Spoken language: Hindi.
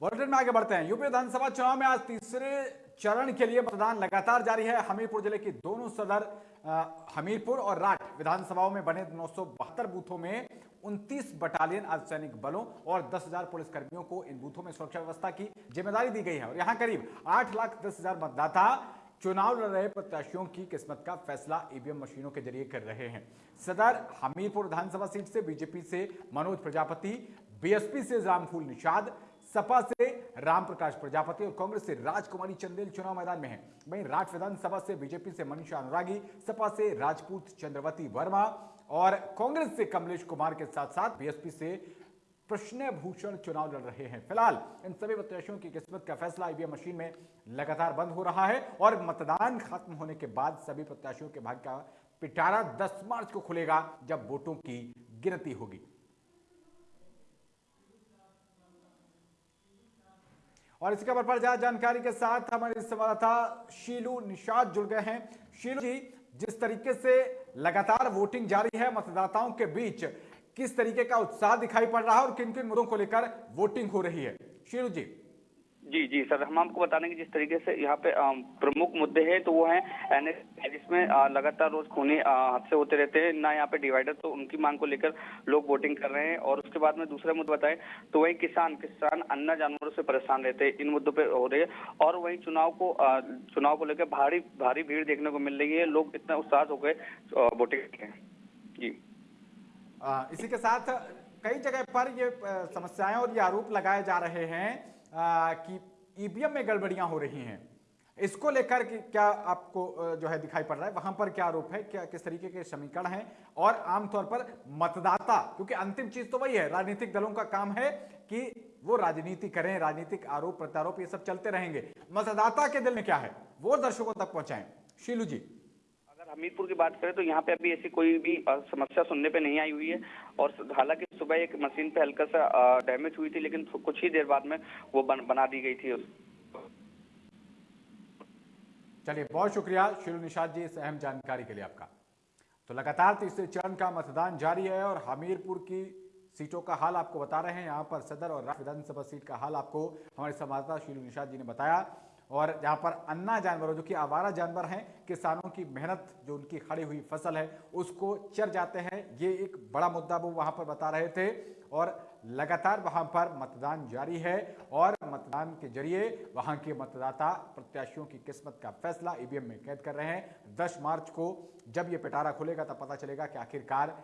बुलेटिन में आगे बढ़ते हैं। यूपी विधानसभा चुनाव में आज तीसरे चरण के लिए मतदान लगातार जारी है। हमीरपुर ज़िले की दोनों सदर हमीरपुर और राठ विधानसभाओं में बने नौ बूथों में 29 बटालियन अर्धसैनिक बलों और 10,000 पुलिस कर्मियों को इन बूथों में सुरक्षा व्यवस्था की ज़िम्मेदारी दी गई है। और यहाँ करीब आठ लाख दस हज़ार मतदाता चुनाव लड़ रहे प्रत्याशियों की किस्मत का फैसला ईवीएम मशीनों के ज़रिए कर रहे हैं। सदर हमीरपुर विधानसभा सीट से बीजेपी से मनोज प्रजापति बीएसपी से रामफूल निषाद सपा से रामप्रकाश प्रजापति और कांग्रेस से राजकुमारी चंदेल चुनाव मैदान में है। वहीं राठ विधानसभा से बीजेपी से मनीषा अनुरागी, सपा से राजपूत चंद्रवती वर्मा और कांग्रेस से कमलेश कुमार के साथ साथ बीएसपी से प्रश्न भूषण चुनाव लड़ रहे हैं। फ़िलहाल, इन सभी प्रत्याशियों की किस्मत का फैसला ईवीएम मशीन में लगातार बंद हो रहा है और मतदान खत्म होने के बाद सभी प्रत्याशियों के भाग्य का पिटारा 10 मार्च को खुलेगा जब वोटों की गिनती होगी। और इसी खबर पर ज़्यादा जानकारी के साथ हमारे संवाददाता शीलू निषाद जुड़ गए हैं। शीलू जी, जिस तरीके से लगातार वोटिंग जारी है, मतदाताओं के बीच किस तरीके का उत्साह दिखाई पड़ रहा है और किन किन मुद्दों को लेकर वोटिंग हो रही है? शीलू जी। जी जी, सर। हम आपको बता देंगे जिस तरीके से यहाँ पे प्रमुख मुद्दे हैं तो वो हैं एनएस जिसमें लगातार रोज खूनी हादसे होते रहते हैं। ना यहाँ पे डिवाइडर तो उनकी मांग को लेकर लोग वोटिंग कर रहे हैं। और उसके बाद में दूसरा मुद्दा बताएँ तो वही किसान किसान अन्य जानवरों से परेशान रहते हैं। इन मुद्दों पे हो रहे हैं। और वही चुनाव को चुनाव को लेकर भारी भारी भीड़ देखने को मिल रही है। लोग इतना उत्साह हो गए वोटिंग जी। इसी के साथ कई जगह पर ये समस्याएँ और ये आरोप लगाए जा रहे हैं कि ईवीएम में गड़बड़ियाँ हो रही हैं। इसको लेकर क्या आपको जो है दिखाई पड़ रहा है? वहाँ पर क्या आरोप है? क्या, किस तरीके के समीकरण हैं? और आमतौर पर मतदाता, क्योंकि अंतिम चीज़ तो वही है, राजनीतिक दलों का काम है कि वो राजनीति करें, राजनीतिक आरोप, प्रत्यारोप ये सब चलते रहेंगे। मतदाता के दिल में क्या है? वो दर्शकों तक पहुंचाएँ। शीलू जी। अगर हमीरपुर की बात करें तो यहाँ पे अभी ऐसी कोई भी समस्या सुनने पे नहीं आई हुई है। और हालाँकि सुबह एक मशीन पे हल्का सा डैमेज हुई थी लेकिन कुछ ही देर बाद में वो बन, बना दी गई थी चलिए बहुत शुक्रिया शिरू निषाद जी इस अहम जानकारी के लिए आपका। तो लगातार तीसरे चरण का मतदान जारी है और हमीरपुर की सीटों का हाल आपको बता रहे हैं। यहाँ पर सदर और विधानसभा सीट का हाल आपको हमारे संवाददाता शिरू निषाद जी ने बताया। और जहाँ पर अन्ना जानवरों जो कि आवारा जानवर हैं, किसानों की मेहनत, जो उनकी खड़ी हुई फ़सल है, उसको चर जाते हैं। ये एक बड़ा मुद्दा वो वहाँ पर बता रहे थे और लगातार वहाँ पर मतदान जारी है और मतदान के ज़रिए वहाँ के मतदाता प्रत्याशियों की किस्मत का फैसला ईवीएम में कैद कर रहे हैं। 10 मार्च को जब ये पिटारा खुलेगा तब पता चलेगा कि आखिरकार